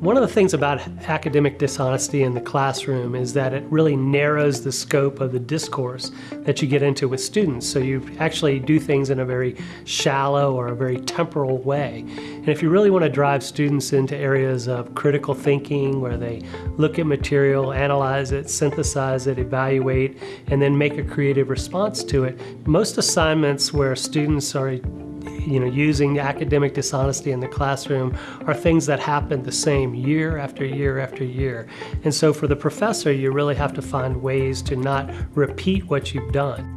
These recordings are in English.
One of the things about academic dishonesty in the classroom is that it really narrows the scope of the discourse that you get into with students. So you actually do things in a very shallow or a very temporal way. And if you really want to drive students into areas of critical thinking where they look at material, analyze it, synthesize it, evaluate, and then make a creative response to it, most assignments where students are you know, using academic dishonesty in the classroom are things that happen the same year after year after year. And so for the professor, you really have to find ways to not repeat what you've done.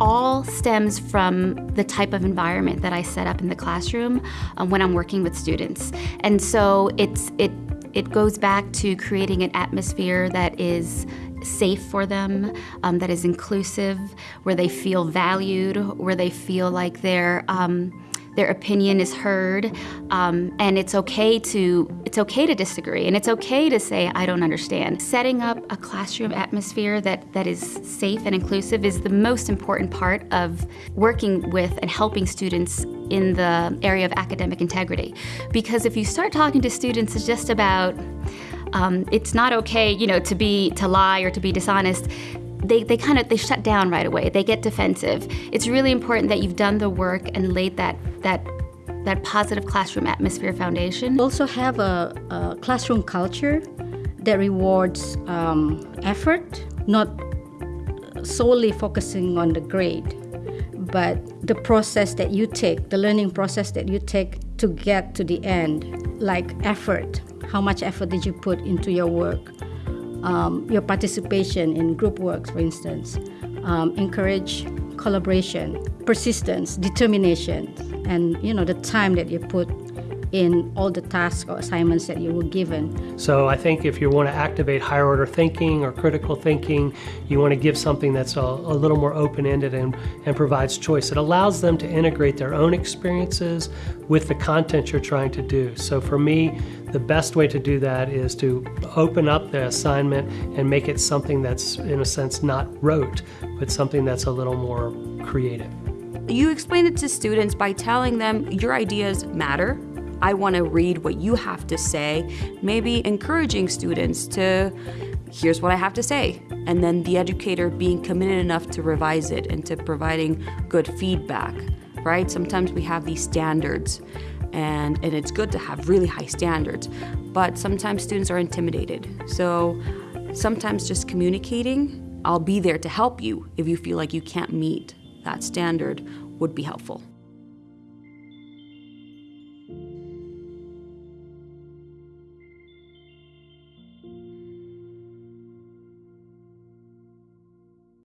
all stems from the type of environment that I set up in the classroom um, when I'm working with students. And so it's it it goes back to creating an atmosphere that is safe for them, um, that is inclusive, where they feel valued, where they feel like they're um, their opinion is heard, um, and it's okay to it's okay to disagree, and it's okay to say I don't understand. Setting up a classroom atmosphere that that is safe and inclusive is the most important part of working with and helping students in the area of academic integrity, because if you start talking to students just about um, it's not okay, you know, to be to lie or to be dishonest. They, they kind of they shut down right away. They get defensive. It's really important that you've done the work and laid that that that positive classroom atmosphere foundation. Also have a, a classroom culture that rewards um, effort, not solely focusing on the grade, but the process that you take, the learning process that you take to get to the end, like effort, how much effort did you put into your work? Um, your participation in group works, for instance. Um, encourage collaboration, persistence, determination, and you know the time that you put in all the tasks or assignments that you were given. So I think if you want to activate higher order thinking or critical thinking, you want to give something that's a, a little more open-ended and, and provides choice. It allows them to integrate their own experiences with the content you're trying to do. So for me, the best way to do that is to open up the assignment and make it something that's, in a sense, not rote, but something that's a little more creative. You explain it to students by telling them your ideas matter, I want to read what you have to say, maybe encouraging students to, here's what I have to say. And then the educator being committed enough to revise it and to providing good feedback, right? Sometimes we have these standards and, and it's good to have really high standards, but sometimes students are intimidated. So sometimes just communicating, I'll be there to help you if you feel like you can't meet that standard would be helpful.